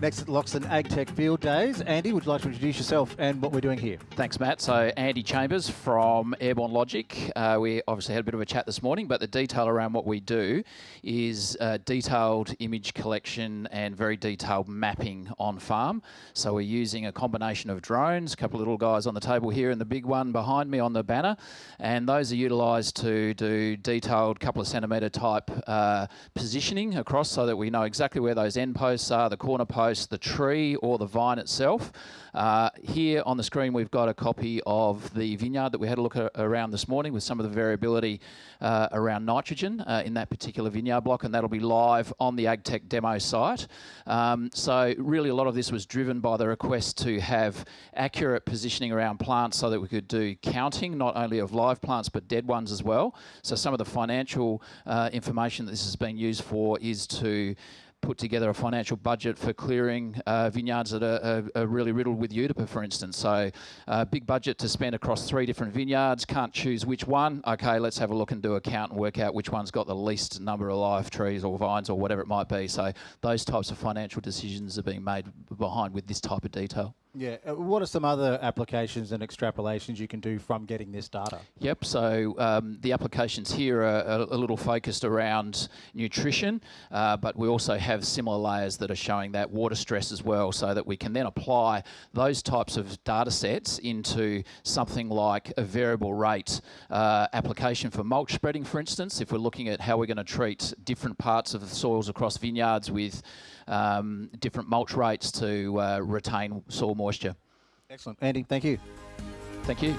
Next at Loxton AgTech Field Days. Andy, would you like to introduce yourself and what we're doing here? Thanks, Matt. So, Andy Chambers from Airborne Logic. Uh, we obviously had a bit of a chat this morning, but the detail around what we do is uh, detailed image collection and very detailed mapping on farm. So, we're using a combination of drones, a couple of little guys on the table here, and the big one behind me on the banner. And those are utilised to do detailed couple of centimetre type uh, positioning across so that we know exactly where those end posts are, the corner posts the tree or the vine itself. Uh, here on the screen we've got a copy of the vineyard that we had a look around this morning with some of the variability uh, around nitrogen uh, in that particular vineyard block and that'll be live on the AgTech demo site. Um, so really a lot of this was driven by the request to have accurate positioning around plants so that we could do counting not only of live plants but dead ones as well. So some of the financial uh, information that this has been used for is to put together a financial budget for clearing uh, vineyards that are, are, are, really riddled with Eutypa, for instance. So, uh, big budget to spend across three different vineyards. Can't choose which one. Okay, let's have a look and do a count and work out which one's got the least number of live trees or vines or whatever it might be. So, those types of financial decisions are being made behind with this type of detail. Yeah. Uh, what are some other applications and extrapolations you can do from getting this data? Yep. So um, the applications here are a, little focused around nutrition, uh, but we also have similar layers that are showing that water stress as well, so that we can then apply those types of data sets into something like a variable rate uh, application for mulch spreading, for instance. If we're looking at how we're going to treat different parts of the soils across vineyards with um, different mulch rates to uh, retain soil moisture. Excellent. Andy, thank you. Thank you.